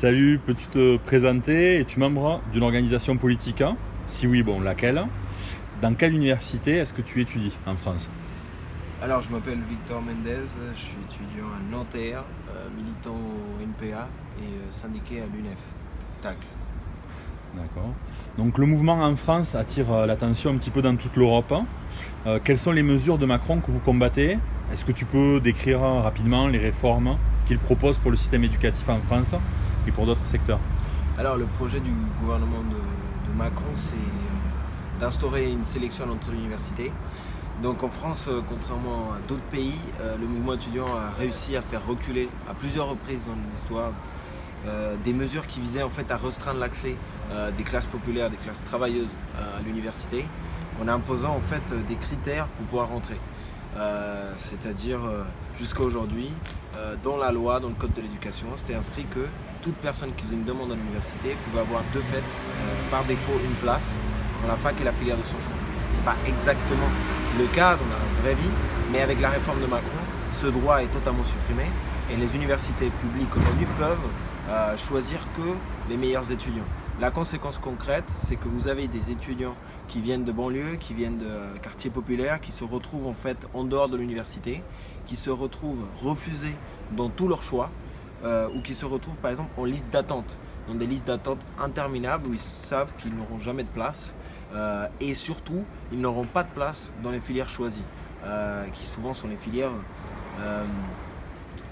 Salut, peux-tu te présenter Es-tu membre d'une organisation politique? Si oui, bon, laquelle? Dans quelle université est-ce que tu étudies en France? Alors, je m'appelle Victor Mendez, je suis étudiant à Nanterre, euh, militant au NPA et euh, syndiqué à l'UNEF, TACL. D'accord. Donc le mouvement en France attire euh, l'attention un petit peu dans toute l'Europe. Euh, quelles sont les mesures de Macron que vous combattez? Est-ce que tu peux décrire rapidement les réformes qu'il propose pour le système éducatif en France? Pour d'autres secteurs Alors, le projet du gouvernement de, Macron, c'est d'instaurer une sélection à l'entrée de l'université. Donc en France, euh, contrairement à d'autres pays, euh, le mouvement étudiant a réussi à faire reculer à plusieurs reprises dans l'histoire euh, des mesures qui visaient en fait à restreindre l'accès des classes populaires, des classes travailleuses à l'université, en imposant en fait des critères pour pouvoir rentrer. C'est-à-dire jusqu'à aujourd'hui, euh, dans la loi, dans le code de l'éducation, c'était inscrit que toute personne qui faisait une demande à l'université pouvait avoir de fait, euh, par défaut, une place dans la fac et la filière de son choix. Ce n'est pas exactement le cas dans la vraie vie, mais avec la réforme de Macron, ce droit est totalement supprimé et les universités publiques aujourd'hui peuvent euh, choisir que les meilleurs étudiants. La conséquence concrète, c'est que vous avez des étudiants qui viennent de banlieues, qui viennent de quartiers populaires, qui se retrouvent en fait en dehors de l'université, qui se retrouvent refusés dans tous leurs choix, euh, ou qui se retrouvent par exemple en liste d'attente, dans des listes d'attente interminables où ils savent qu'ils n'auront jamais de place, euh, et surtout, ils n'auront pas de place dans les filières choisies, euh, qui souvent sont les filières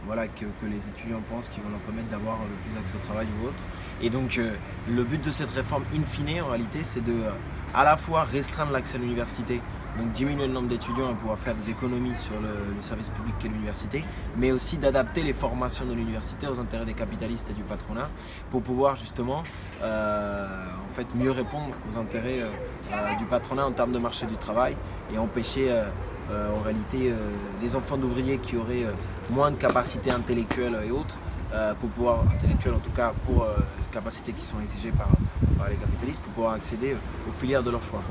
voilà, que, les étudiants pensent qui vont leur permettre d'avoir le plus accès au travail ou autre. Et donc euh, le but de cette réforme in fine en réalité c'est de euh, à la fois restreindre l'accès à l'université, donc diminuer le nombre d'étudiants et pouvoir faire des économies sur le, service public qu'est l'université, mais aussi d'adapter les formations de l'université aux intérêts des capitalistes et du patronat pour pouvoir justement euh, en fait mieux répondre aux intérêts euh, euh, du patronat en termes de marché du travail et empêcher euh, euh, en réalité euh, les enfants d'ouvriers qui auraient euh, moins de capacités intellectuelles et autres euh, pour pouvoir, intellectuelles en tout cas, pour euh, capacités qui sont exigées par, les capitalistes, pour pouvoir accéder aux filières de leur choix.